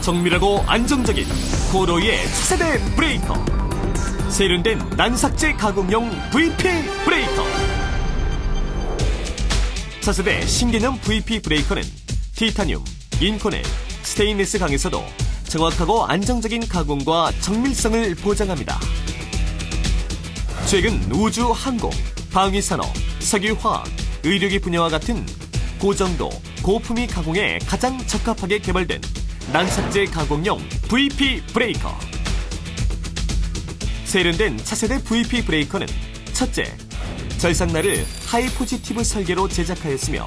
정밀하고 안정적인 코로이의 차세대 브레이커 세련된 난삭재 가공용 VP 브레이커 차세대 신개념 VP 브레이커는 티타늄, 인코넬, 스테인리스 강에서도 정확하고 안정적인 가공과 정밀성을 보장합니다. 최근 우주, 항공, 방위산업, 석유화학, 의료기 분야와 같은 고정도, 고품위 가공에 가장 적합하게 개발된 난삭재 가공용 VP 브레이커. 세련된 차세대 VP 브레이커는 첫째, 절삭날을 high positive 설계로 제작하였으며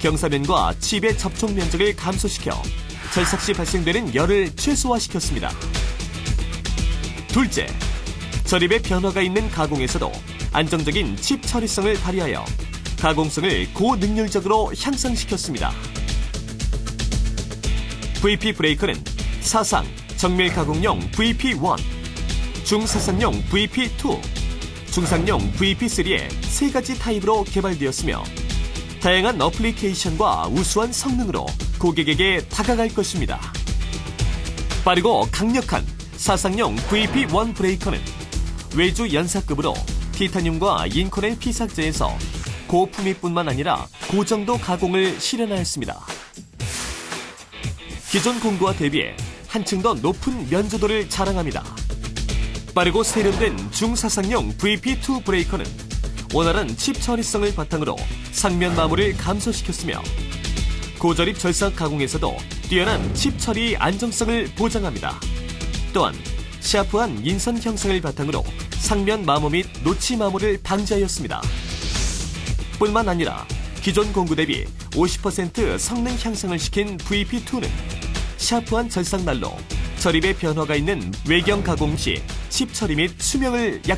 경사면과 칩의 접촉 면적을 감소시켜 절삭 시 발생되는 열을 최소화시켰습니다. 둘째, 절입의 변화가 있는 가공에서도 안정적인 칩 처리성을 발휘하여 가공성을 고능률적으로 향상시켰습니다. VP 브레이커는 사상, 정밀 가공용 VP1, 중사상용 VP2, 중상용 VP3의 세 가지 타입으로 개발되었으며 다양한 어플리케이션과 우수한 성능으로 고객에게 다가갈 것입니다. 빠르고 강력한 사상용 VP1 브레이커는 외주 연사급으로 티타늄과 인코넬 피삭제에서 고품위뿐만 아니라 고정도 가공을 실현하였습니다. 기존 공구와 대비해 한층 더 높은 면조도를 자랑합니다. 빠르고 세련된 중사상용 VP2 브레이커는 원활한 칩 처리성을 바탕으로 상면 마모를 감소시켰으며 고절입 절삭 가공에서도 뛰어난 칩 처리 안정성을 보장합니다. 또한 샤프한 인선 형상을 바탕으로 상면 마모 및 노치 마모를 방지하였습니다. 뿐만 아니라 기존 공구 대비 50% 성능 향상을 시킨 VP2는 샤프한 절삭날로 절입의 변화가 있는 외경 가공 시칩 처리 및 수명을 약